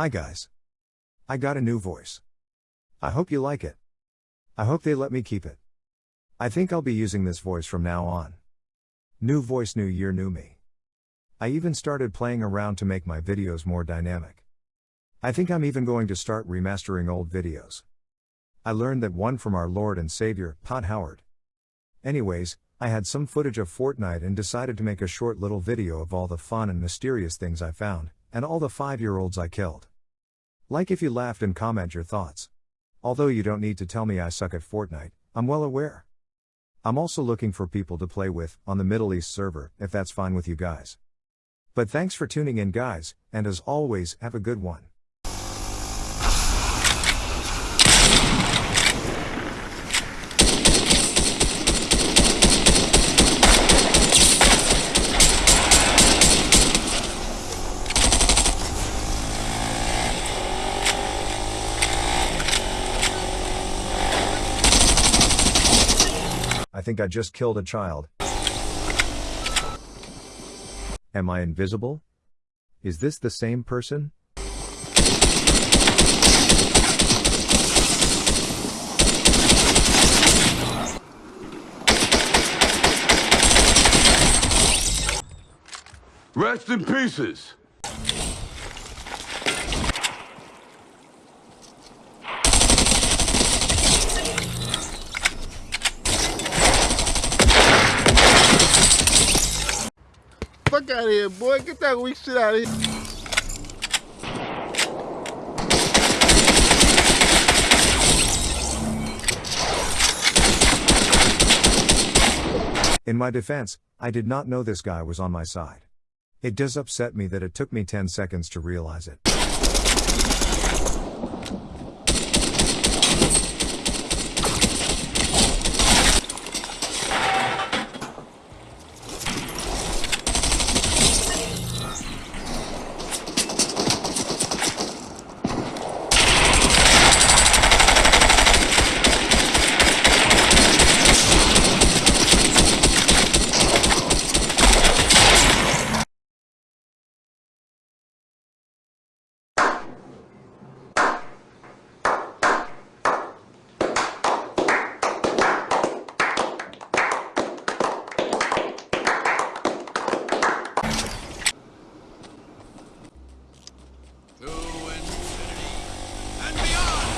Hi guys. I got a new voice. I hope you like it. I hope they let me keep it. I think I'll be using this voice from now on. New voice, new year, new me. I even started playing around to make my videos more dynamic. I think I'm even going to start remastering old videos. I learned that one from our Lord and Savior, Todd Howard. Anyways, I had some footage of Fortnite and decided to make a short little video of all the fun and mysterious things I found, and all the 5 year olds I killed. Like if you laughed and comment your thoughts. Although you don't need to tell me I suck at Fortnite, I'm well aware. I'm also looking for people to play with on the Middle East server, if that's fine with you guys. But thanks for tuning in, guys, and as always, have a good one. I think I just killed a child. Am I invisible? Is this the same person? Rest in pieces. Fuck out of here, boy. Get that weak shit out of here. In my defense, I did not know this guy was on my side. It does upset me that it took me 10 seconds to realize it. To infinity and beyond!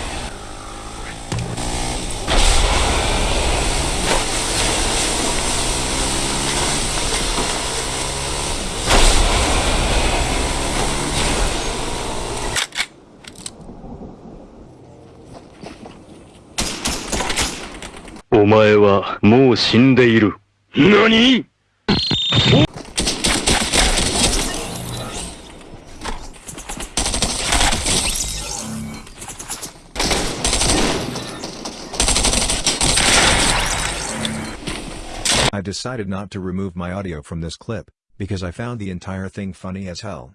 「お前はもう死んでいる」何 I decided not to remove my audio from this clip, because I found the entire thing funny as hell.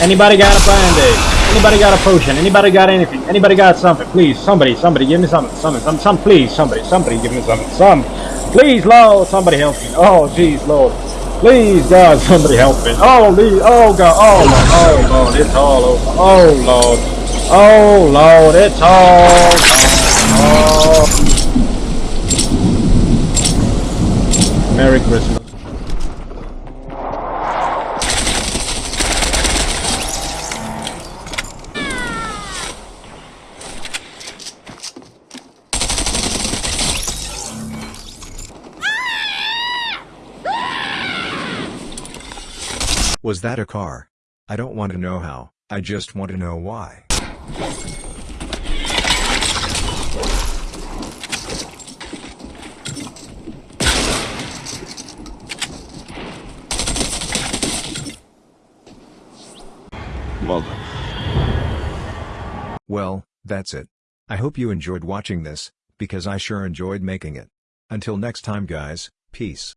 Anybody got a band-aid? Anybody got a potion? Anybody got anything? Anybody got something? Please, somebody, somebody, give me something, something, some, some, please, somebody, somebody, give me something, some, please, Lord, somebody help me. Oh, jeez, Lord, please, God, somebody help me. Oh, Lee, oh God, oh Lord, oh Lord, it's all over. Oh Lord, oh Lord, it's all. Oh. Merry Christmas. Was that a car? I don't want to know how, I just want to know why. Mother. Well, that's it. I hope you enjoyed watching this, because I sure enjoyed making it. Until next time guys, peace.